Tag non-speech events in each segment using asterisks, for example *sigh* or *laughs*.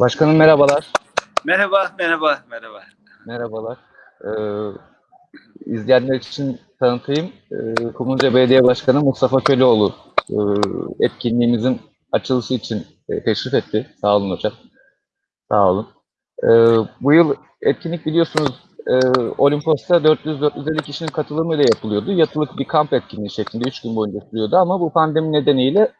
Başkanım merhabalar. Merhaba, merhaba, merhaba. Merhabalar. Ee, izleyenler için tanıtayım. Ee, Kumluca Belediye Başkanı Mustafa Köleoğlu e, etkinliğimizin açılışı için e, teşrif etti. Sağ olun hocam. Sağ olun. Ee, bu yıl etkinlik biliyorsunuz e, Olimpos'ta 400-450 kişinin katılımıyla yapılıyordu. Yatılık bir kamp etkinliği şeklinde 3 gün boyunca sürüyordu ama bu pandemi nedeniyle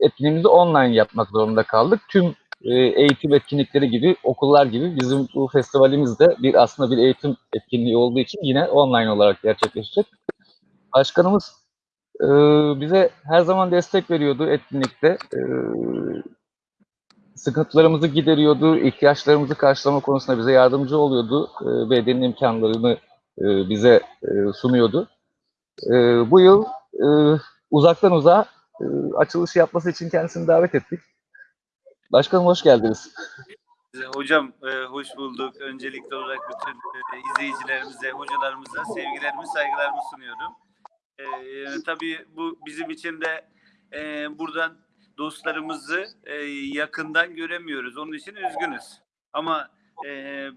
etkinliğimizi online yapmak zorunda kaldık. Tüm e, eğitim etkinlikleri gibi, okullar gibi bizim bu festivalimiz de bir aslında bir eğitim etkinliği olduğu için yine online olarak gerçekleşecek. Başkanımız e, bize her zaman destek veriyordu etkinlikte. E, sıkıntılarımızı gideriyordu, ihtiyaçlarımızı karşılama konusunda bize yardımcı oluyordu. E, bedenin imkanlarını e, bize e, sunuyordu. E, bu yıl e, uzaktan uzağa e, açılışı yapması için kendisini davet ettik. Başkanım hoş geldiniz. Hocam e, hoş bulduk. Öncelikli olarak bütün e, izleyicilerimize, hocalarımıza sevgilerimi, saygılarımı sunuyorum. E, tabii bu bizim için de e, buradan dostlarımızı e, yakından göremiyoruz. Onun için üzgünüz. Ama e,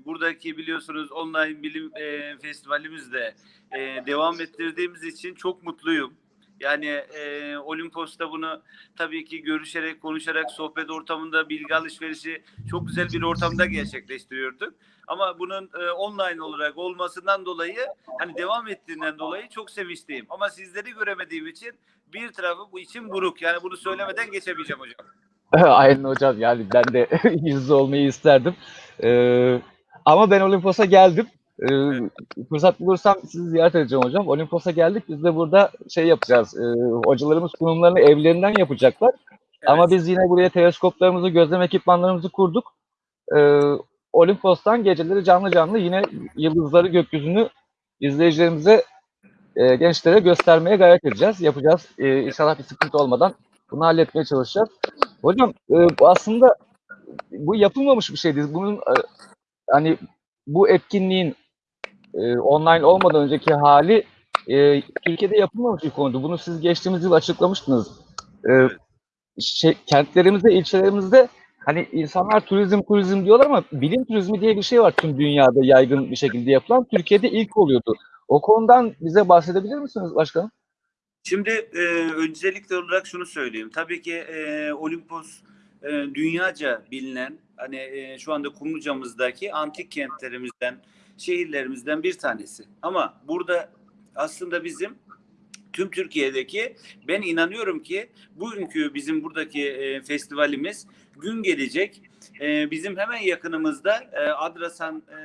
buradaki biliyorsunuz online bilim e, festivalimizde e, devam ettirdiğimiz için çok mutluyum. Yani e, Olimpos'ta bunu tabii ki görüşerek, konuşarak, sohbet ortamında bilgi alışverişi çok güzel bir ortamda gerçekleştiriyorduk. Ama bunun e, online olarak olmasından dolayı, hani devam ettiğinden dolayı çok sevinçliyim. Ama sizleri göremediğim için bir tarafı bu için buruk. Yani bunu söylemeden geçemeyeceğim hocam. *laughs* Aynen hocam yani ben de *laughs* yüzde olmayı isterdim. Ee, ama ben Olimpos'a geldim. Ee, fırsat bulursam sizi ziyaret edeceğim hocam. Olimpos'a geldik. Biz de burada şey yapacağız. Ee, hocalarımız sunumlarını evlerinden yapacaklar. Evet. Ama biz yine buraya teleskoplarımızı, gözlem ekipmanlarımızı kurduk. Ee, Olimpos'tan geceleri canlı canlı yine yıldızları, gökyüzünü izleyicilerimize, e, gençlere göstermeye gayret edeceğiz. Yapacağız. Ee, inşallah bir sıkıntı olmadan bunu halletmeye çalışacağız. Hocam e, aslında bu yapılmamış bir şeydi. Bunun e, hani bu etkinliğin e, online olmadan önceki hali e, Türkiye'de yapılmamış bir konudu. Bunu siz geçtiğimiz yıl açıklamıştınız. E, şey, kentlerimizde, ilçelerimizde hani insanlar turizm turizm diyorlar ama bilim turizmi diye bir şey var tüm dünyada yaygın bir şekilde yapılan. Türkiye'de ilk oluyordu. O konudan bize bahsedebilir misiniz başkanım? Şimdi e, öncelikli olarak şunu söyleyeyim. Tabii ki e, Olimpos e, dünyaca bilinen hani e, şu anda Kumluca'mızdaki antik kentlerimizden, şehirlerimizden bir tanesi. Ama burada aslında bizim tüm Türkiye'deki ben inanıyorum ki bugünkü bizim buradaki e, festivalimiz gün gelecek e, bizim hemen yakınımızda e, Adrasan e,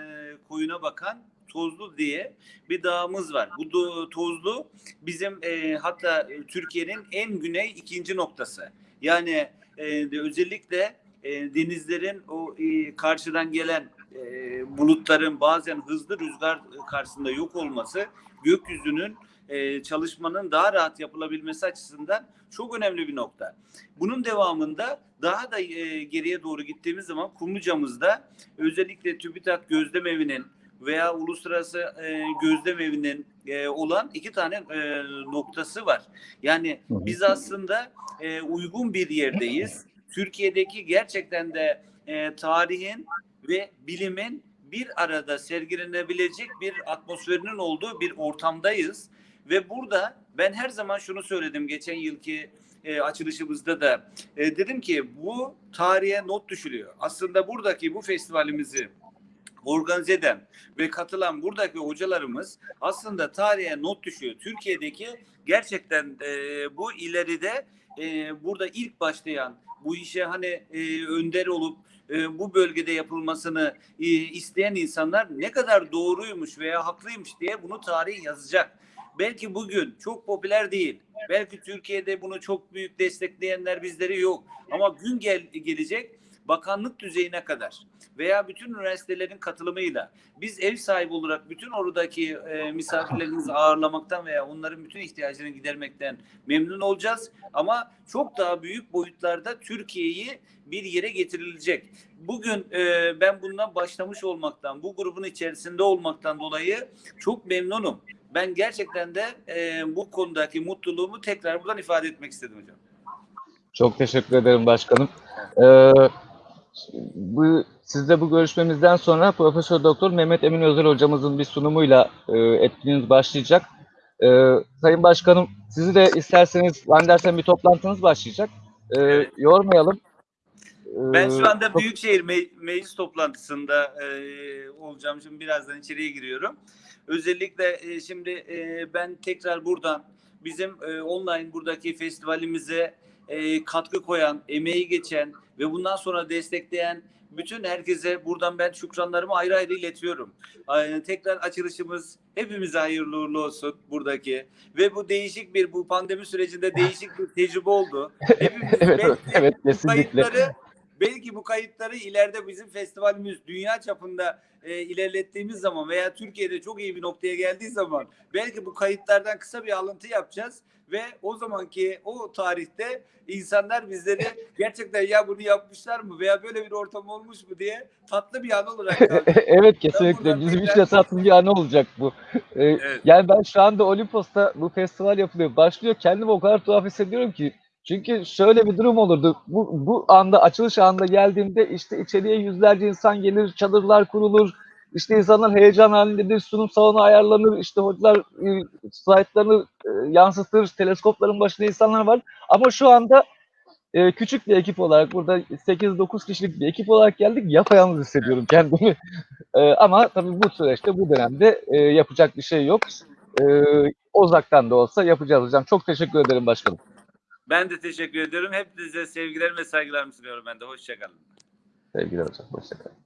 koyuna bakan Tozlu diye bir dağımız var. Bu do- Tozlu bizim e, hatta e, Türkiye'nin en güney ikinci noktası. Yani e, özellikle e, denizlerin o e, karşıdan gelen e, bulutların bazen hızlı rüzgar karşısında yok olması gökyüzünün e, çalışmanın daha rahat yapılabilmesi açısından çok önemli bir nokta. Bunun devamında daha da e, geriye doğru gittiğimiz zaman Kumluca'mızda özellikle TÜBİTAK Gözlem Evi'nin veya Uluslararası e, Gözlem Evi'nin e, olan iki tane e, noktası var. Yani biz aslında e, uygun bir yerdeyiz. Türkiye'deki gerçekten de e, tarihin ve bilimin bir arada sergilenebilecek bir atmosferinin olduğu bir ortamdayız. Ve burada ben her zaman şunu söyledim geçen yılki e, açılışımızda da e, dedim ki bu tarihe not düşülüyor. Aslında buradaki bu festivalimizi organize eden ve katılan buradaki hocalarımız aslında tarihe not düşüyor. Türkiye'deki gerçekten e, bu ileride e, burada ilk başlayan bu işe hani e, önder olup e, bu bölgede yapılmasını e, isteyen insanlar ne kadar doğruymuş veya haklıymış diye bunu tarih yazacak. Belki bugün çok popüler değil. Belki Türkiye'de bunu çok büyük destekleyenler bizleri yok. Ama gün gel gelecek bakanlık düzeyine kadar veya bütün üniversitelerin katılımıyla biz ev sahibi olarak bütün oradaki e, misafirlerimizi ağırlamaktan veya onların bütün ihtiyaçlarını gidermekten memnun olacağız. Ama çok daha büyük boyutlarda Türkiye'yi bir yere getirilecek. Bugün e, ben bundan başlamış olmaktan, bu grubun içerisinde olmaktan dolayı çok memnunum. Ben gerçekten de e, bu konudaki mutluluğumu tekrar buradan ifade etmek istedim hocam. Çok teşekkür ederim başkanım. Ee, bu sizde bu görüşmemizden sonra Profesör Doktor Mehmet Emin Özel hocamızın bir sunumuyla e, etkinliğiniz başlayacak. Ee, Sayın Başkanım sizi de isterseniz zannedersem bir toplantınız başlayacak. Ee, Evet. Yormayalım. Ben şu anda Büyükşehir Me- Meclis toplantısında e, olacağım. Şimdi birazdan içeriye giriyorum. Özellikle e, şimdi e, ben tekrar buradan bizim e, online buradaki festivalimize e, katkı koyan, emeği geçen ve bundan sonra destekleyen bütün herkese buradan ben şükranlarımı ayrı ayrı iletiyorum. E, tekrar açılışımız hepimize hayırlı uğurlu olsun buradaki ve bu değişik bir bu pandemi sürecinde değişik bir tecrübe oldu. *laughs* Hepimiz evet, belki evet kesinlikle. kayıtları belki bu kayıtları ileride bizim festivalimiz dünya çapında e, ilerlettiğimiz zaman veya Türkiye'de çok iyi bir noktaya geldiği zaman belki bu kayıtlardan kısa bir alıntı yapacağız ve o zamanki o tarihte insanlar bizleri gerçekten ya bunu yapmışlar mı veya böyle bir ortam olmuş mu diye tatlı bir an olarak *laughs* evet kesinlikle. Bizim için tatlı bir an olacak bu. Ee, Evet. Yani ben şu anda Olimpos'ta bu festival yapılıyor. Başlıyor. Kendimi o kadar tuhaf hissediyorum ki. Çünkü şöyle bir durum olurdu. Bu, bu anda açılış anında geldiğimde işte içeriye yüzlerce insan gelir, çadırlar kurulur. İşte insanlar heyecan halindedir, sunum salonu ayarlanır, işte hocalar e, slaytlarını e, yansıtır, teleskopların başında insanlar var. Ama şu anda e, küçük bir ekip olarak burada 8-9 kişilik bir ekip olarak geldik. Yapayalnız hissediyorum kendimi. E, ama tabii bu süreçte, bu dönemde e, yapacak bir şey yok. E, uzaktan da olsa yapacağız hocam. Çok teşekkür ederim başkanım. Ben de teşekkür ediyorum. Hepinize sevgilerimi ve saygılarımı sunuyorum ben de. Hoşçakalın. Sevgili hocam. Hoşçakalın.